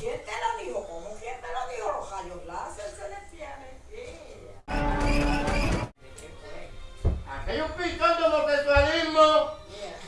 ¿Quién te lo dijo? ¿Cómo? ¿Quién te lo dijo? Los rayos láser celestiales. Yeah. Aquellos picando homosexualismo. Yeah.